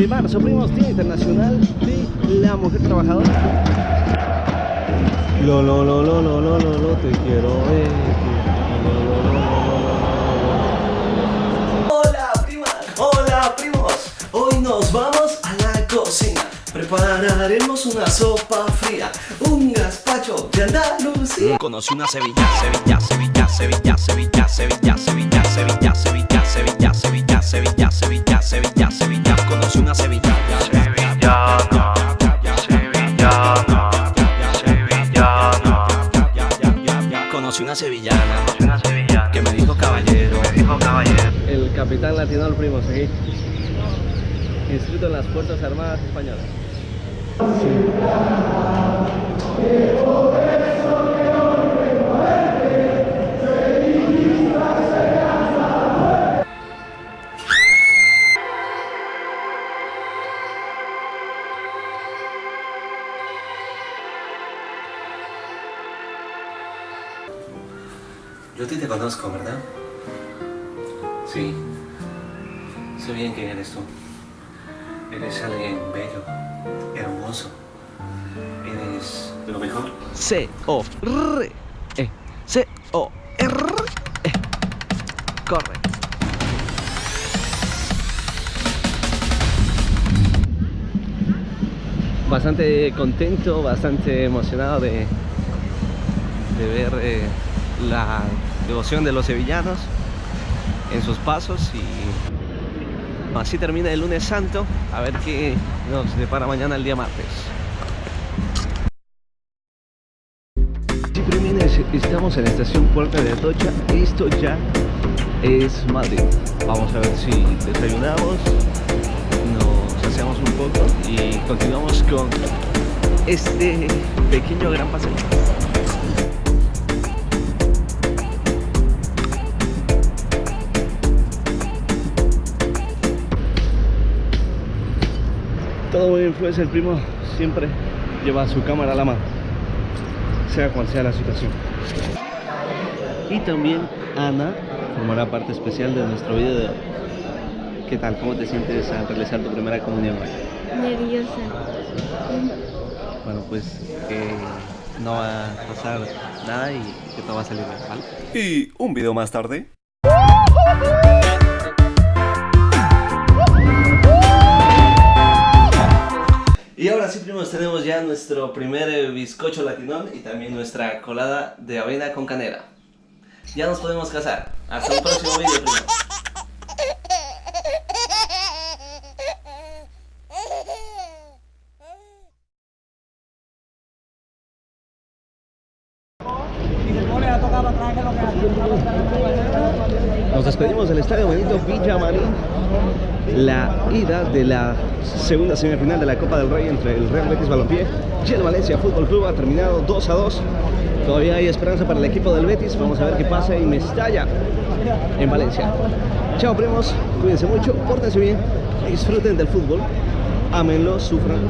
de marzo, primos Día Internacional de la Mujer Trabajadora. Lo, lo, lo, lo, lo, lo, lo, te quiero ver. Hola, primas, hola, primos. Hoy nos vamos a la cocina. Prepararemos una sopa fría, un gazpacho de Andalucía. Conocí una Sevilla, Sevilla, Sevilla, Sevilla, Sevilla, Sevilla, Sevilla. Conocí una sevillana una sevillana que me dijo caballero me dijo caballero. El capitán latino al primos aquí. Inscrito en las Fuerzas Armadas Españolas. Yo a ti te conozco, ¿verdad? Sí, sé bien quién eres tú Eres alguien bello, hermoso Eres lo mejor C-O-R. E. C-O-R. E. Corre. Bastante contento, bastante emocionado de, de ver eh, la devoción de los sevillanos en sus pasos y así termina el lunes santo a ver qué nos depara mañana el día martes estamos en la estación Puerta de Atocha. Esto ya es Madrid. Vamos a ver si desayunamos, nos saciamos un poco y continuamos con este pequeño gran paseo. Todo buen influencer, el primo siempre lleva su cámara a la mano sea cual sea la situación. Y también Ana formará parte especial de nuestro video de hoy. ¿Qué tal? ¿Cómo te sientes al realizar tu primera comunión hoy? Nerviosa. Bueno, pues que no va a pasar nada y que todo va a salir bien, ¿vale? Y un video más tarde Tenemos ya nuestro primer eh, bizcocho latinón y también nuestra colada de avena con canela. Ya nos podemos casar. Hasta un próximo video, primos. Nos despedimos del Estadio Benito Villamarín. La ida de la segunda semifinal de la Copa del Rey entre el Real Betis Balompié y el Valencia Fútbol Club ha terminado 2 a 2. Todavía hay esperanza para el equipo del Betis. Vamos a ver qué pasa en Mestalla, en Valencia. Chao primos, cuídense mucho, pórtense bien, disfruten del fútbol, ámenlo, sufran.